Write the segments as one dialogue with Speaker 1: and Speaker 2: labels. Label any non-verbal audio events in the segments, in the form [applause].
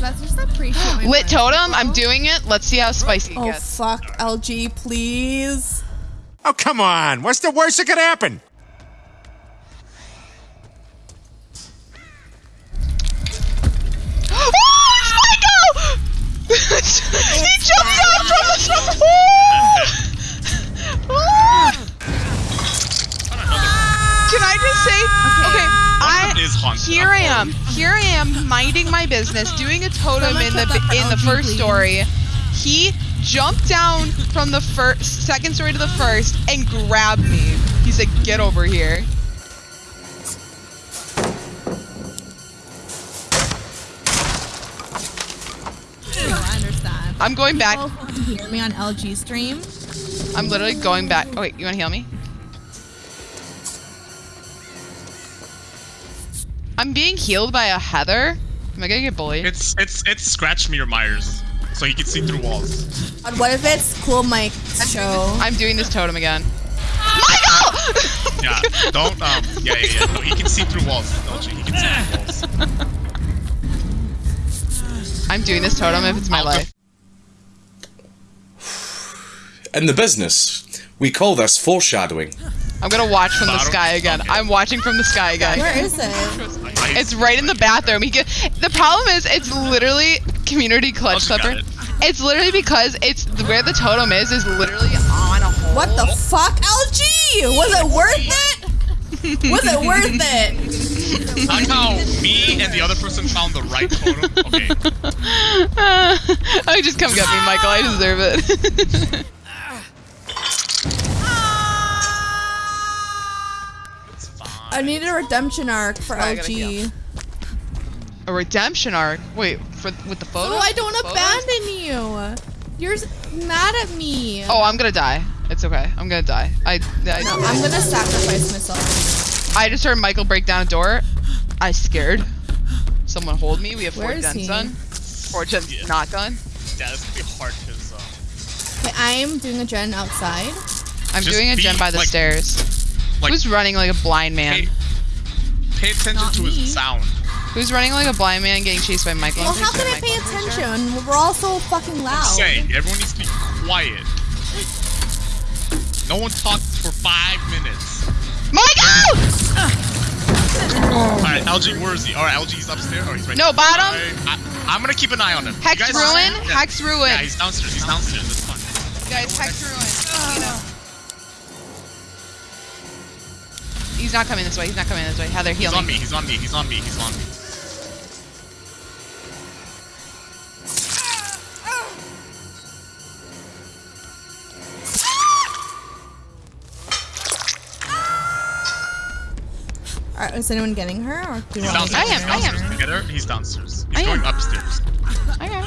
Speaker 1: guys. I just appreciate my
Speaker 2: Lit totem. I'm doing it. Let's see how spicy it
Speaker 3: Oh fuck, LG, please.
Speaker 4: Oh, come on. What's the worst that could happen?
Speaker 2: Say, okay,
Speaker 5: One of is
Speaker 2: I
Speaker 5: haunted.
Speaker 2: here I am, here I am, minding my business, doing a totem
Speaker 1: Someone
Speaker 2: in the
Speaker 1: clip that for
Speaker 2: in the first
Speaker 1: please.
Speaker 2: story. He jumped down from the first, second story to the first, and grabbed me. He said, "Get over here."
Speaker 1: I understand.
Speaker 2: I'm going back.
Speaker 1: People who hear me on LG stream.
Speaker 2: I'm literally going back. Oh wait, you wanna heal me? I'm being healed by a Heather. Am I gonna get bullied?
Speaker 5: It's it's it's Scratched Mirror Myers, so he can see through walls.
Speaker 3: God, what if it's Cool Mike's show?
Speaker 2: I'm doing this totem again. Michael! [laughs]
Speaker 5: Yeah, don't um yeah yeah yeah. No, he can see through walls. Don't you? He can see through walls.
Speaker 2: I'm doing this totem if it's my
Speaker 5: I'll
Speaker 2: life.
Speaker 6: In the business, we call this foreshadowing.
Speaker 2: I'm gonna watch from the sky again.
Speaker 5: Okay.
Speaker 2: I'm watching from the sky again.
Speaker 3: Where is it?
Speaker 2: It's right in the bathroom. He get, the problem is it's literally community oh, clutch
Speaker 5: I'll just got
Speaker 2: slipper.
Speaker 5: it.
Speaker 2: It's literally because it's where the totem is is literally on a hole.
Speaker 3: What the fuck, LG? Was it worth it? Was it worth it?
Speaker 5: Somehow me and the other person found the right totem. Okay. [laughs]
Speaker 2: I just come get me, Michael. I deserve it. [laughs]
Speaker 3: I need a redemption arc for
Speaker 2: I.
Speaker 3: LG.
Speaker 2: a redemption arc. Wait, for with the photo?
Speaker 3: Oh, I don't
Speaker 2: Photos?
Speaker 3: abandon you. You're mad at me.
Speaker 2: Oh, I'm gonna die. It's okay. I'm gonna die. I I,
Speaker 3: No, I'm gonna sacrifice myself.
Speaker 2: I just heard Michael break down a door. I scared. Someone hold me. We have
Speaker 3: Where
Speaker 2: four
Speaker 3: is
Speaker 2: gens
Speaker 3: he?
Speaker 2: done. Four gens
Speaker 5: Yeah.
Speaker 2: not done.
Speaker 5: Yeah, this gonna be hard because uh,
Speaker 3: Okay, I am doing a gen outside.
Speaker 2: I'm
Speaker 5: Just
Speaker 2: doing a gen by the
Speaker 5: like-
Speaker 2: stairs.
Speaker 5: Like
Speaker 2: Who's running like a blind man?
Speaker 5: pay, pay attention
Speaker 1: Not
Speaker 5: to
Speaker 1: me.
Speaker 5: his sound.
Speaker 2: Who's running like a blind man getting chased by Michael?
Speaker 3: Well, how can I
Speaker 2: sure
Speaker 3: pay
Speaker 2: Michael- sure.
Speaker 3: attention? We're all so fucking loud.
Speaker 5: Saying everyone needs to be quiet. No one talks for five minutes.
Speaker 2: Michael!
Speaker 5: Alright, LG, where is he? Alright, LG's upstairs. Oh, he's right
Speaker 2: No,
Speaker 5: there.
Speaker 2: bottom.
Speaker 5: Alright, I, am gonna keep an eye on him. You
Speaker 2: Hex ruin.
Speaker 5: Yeah.
Speaker 2: Hex ruin.
Speaker 5: Yeah, he's downstairs. He's downstairs. That's fine.
Speaker 2: Guys, Hex ruin. You know. He's not coming this way. He's not coming this way. Heather, heal
Speaker 5: He's on me. He's on me. He's on me. He's on me.
Speaker 3: Alright, is anyone getting her? Or do
Speaker 5: He's
Speaker 3: want me to
Speaker 5: downstairs.
Speaker 2: I am. I am.
Speaker 5: Get her. He's downstairs. He's
Speaker 2: I
Speaker 5: going
Speaker 2: am.
Speaker 5: upstairs.
Speaker 2: Okay.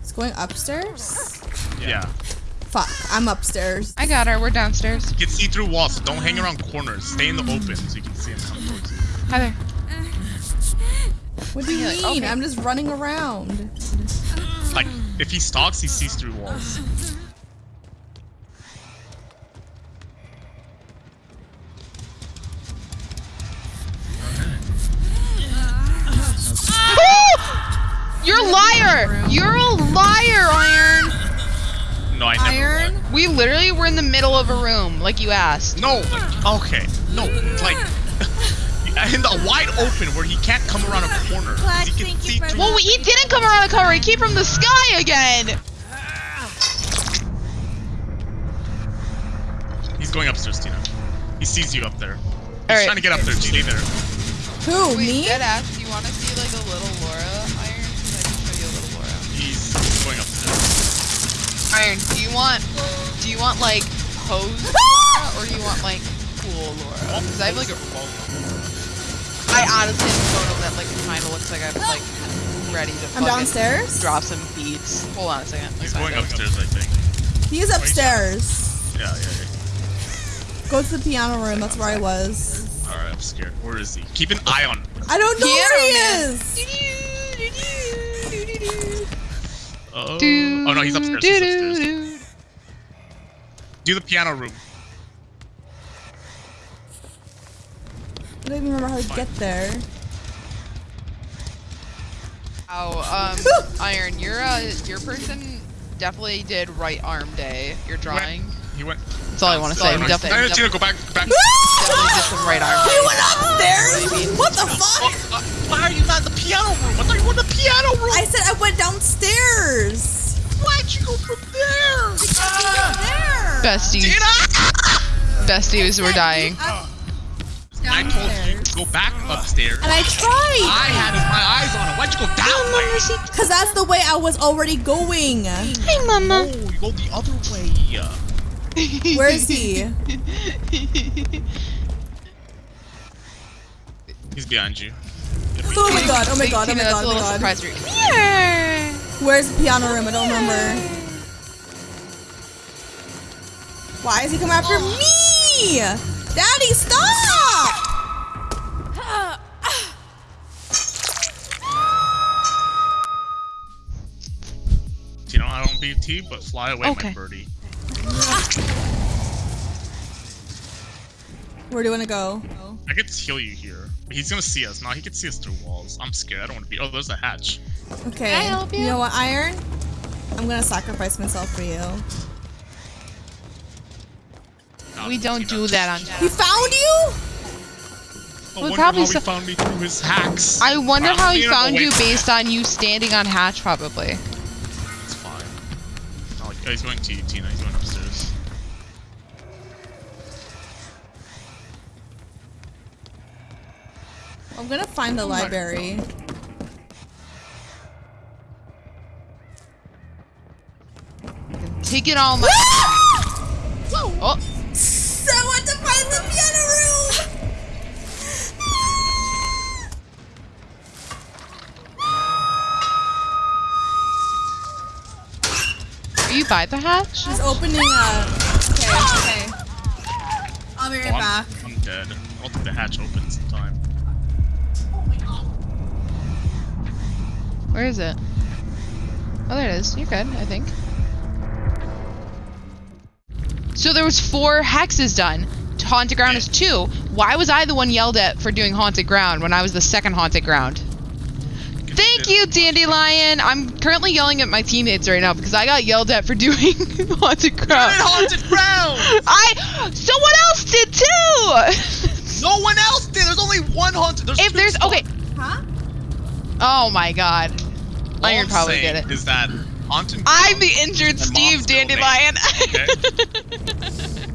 Speaker 3: It's going upstairs?
Speaker 5: Yeah.
Speaker 3: Fuck, I'm upstairs.
Speaker 2: I got her. We're downstairs.
Speaker 5: You can see through walls, so don't hang around corners. Stay in the open so you can see him come towards you.
Speaker 2: Heather.
Speaker 3: What do you mean?
Speaker 2: okay.
Speaker 3: I'm just running around.
Speaker 5: Like, if he stalks, he sees through walls.
Speaker 2: You're a liar! You're a liar, Iron!
Speaker 5: No, I never
Speaker 1: Iron.
Speaker 5: would.
Speaker 2: We literally were in the middle of a room, like you asked.
Speaker 5: No, like, okay. No, like, [laughs] in the wide open where he can't come around a corner.
Speaker 1: Clack,
Speaker 5: He can
Speaker 1: thank
Speaker 5: see
Speaker 1: for
Speaker 5: through
Speaker 2: Well, he didn't come around a corner. He came from the sky again.
Speaker 5: He's going upstairs, Tina. He sees you up there. He's
Speaker 2: Alright.
Speaker 5: trying to get up there. Stay there.
Speaker 3: Who, me?
Speaker 2: dead ass. Do you want to see like a little Laura, Iron? 'Cause I can show you a little Laura.
Speaker 5: He's going upstairs.
Speaker 2: Iron, do you want, do you want like hose [laughs] Laura or do you want like cool Laura? Because I have like a, I honestly have a photo that like kind of looks like I'm like ready to.
Speaker 3: I'm downstairs?
Speaker 2: Drop some beats. Hold on a second.
Speaker 5: He's
Speaker 2: Let's
Speaker 5: going upstairs, I think.
Speaker 3: He's upstairs.
Speaker 5: Yeah, yeah, yeah.
Speaker 3: Go to the piano room, that's where I was.
Speaker 5: Alright, I'm scared. Where is he? Keep an eye on him.
Speaker 3: I don't know
Speaker 2: Piano
Speaker 3: where he
Speaker 2: man.
Speaker 3: is!
Speaker 5: Oh, oh no, he's upstairs. He's upstairs.
Speaker 2: Do-do-do-do.
Speaker 5: The piano room.
Speaker 3: I don't even remember how to get there.
Speaker 2: um, [laughs] Iron, your uh, your person definitely did right arm day. Your drawing.
Speaker 5: He went.
Speaker 2: That's all I want to say. We definitely,
Speaker 5: Hey, Tina,
Speaker 2: definitely,
Speaker 5: go back. Back.
Speaker 2: definitely did some right arm
Speaker 3: What the fuck?
Speaker 5: Uh, why are you not in the piano room? I thought you were in the piano room.
Speaker 3: I said I went downstairs.
Speaker 5: Why'd you go from there?
Speaker 3: There.
Speaker 2: Besties,
Speaker 5: Tina!
Speaker 2: besties were dying.
Speaker 5: I told you to go back upstairs.
Speaker 3: And I tried.
Speaker 5: I had my eyes on it. Why'd you go down there?
Speaker 3: Cause that's the way I was already going.
Speaker 5: No, you go the other way.
Speaker 3: Where is he? [laughs]
Speaker 5: He's behind you.
Speaker 3: Oh my god, oh my god, oh my god, oh my god.
Speaker 2: surprise for here.
Speaker 3: Where's the piano room? I don't remember. Why is he coming after me? Daddy, stop!
Speaker 5: Tina, I don't BT, but fly away,
Speaker 2: Okay.
Speaker 5: my birdie.
Speaker 3: Where do you want to go?
Speaker 5: I get to heal you here. But he's gonna see us. No, he can see us through walls. I'm scared. I don't want to be. Oh, there's a hatch.
Speaker 3: Okay.
Speaker 2: I help you?
Speaker 3: know what, Iron? I'm gonna sacrifice myself for you.
Speaker 5: Nah,
Speaker 2: We don't do that on.
Speaker 3: He found you?
Speaker 5: I
Speaker 2: We
Speaker 5: wonder
Speaker 2: probably
Speaker 5: how he found me through his hacks.
Speaker 2: I wonder how he found you
Speaker 5: from
Speaker 2: based on you standing on hatch, probably.
Speaker 5: It's fine. Oh, oh, he's going to you, Tina. He's going upstairs.
Speaker 3: I'm gonna find the library.
Speaker 2: Take it all my. Ah! oh,
Speaker 3: So I want to find the piano room. Ah!
Speaker 2: are you by the hatch?
Speaker 3: He's opening a. Okay, okay. I'll be right
Speaker 5: Oh, I'm,
Speaker 3: back.
Speaker 5: I'm dead. I don't think the hatch opens in time.
Speaker 2: Where is it? Oh, there it is. You're good, I think. So there was four hexes done. Haunted ground is two. Why was I the one yelled at for doing haunted ground when I was the second haunted ground? Thank you, Dandelion. I'm currently yelling at my teammates right now because I got yelled at for [laughs] doing haunted ground.
Speaker 5: haunted ground! [laughs]
Speaker 2: I. Someone else did too. [laughs]
Speaker 5: No one else did. There's only one haunted. There's
Speaker 2: if there's
Speaker 5: spots.
Speaker 2: okay.
Speaker 3: Huh?
Speaker 2: Oh my god.
Speaker 5: Oh, All
Speaker 2: Iron
Speaker 5: I'm
Speaker 2: probably
Speaker 5: saying
Speaker 2: did it.
Speaker 5: Is that haunted?
Speaker 2: I'm the injured Steve
Speaker 5: mom's building,
Speaker 2: Dandelion. [laughs]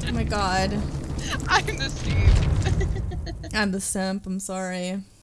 Speaker 3: Oh my god. [laughs]
Speaker 2: I'm the Steve.
Speaker 3: I'm the simp. I'm sorry.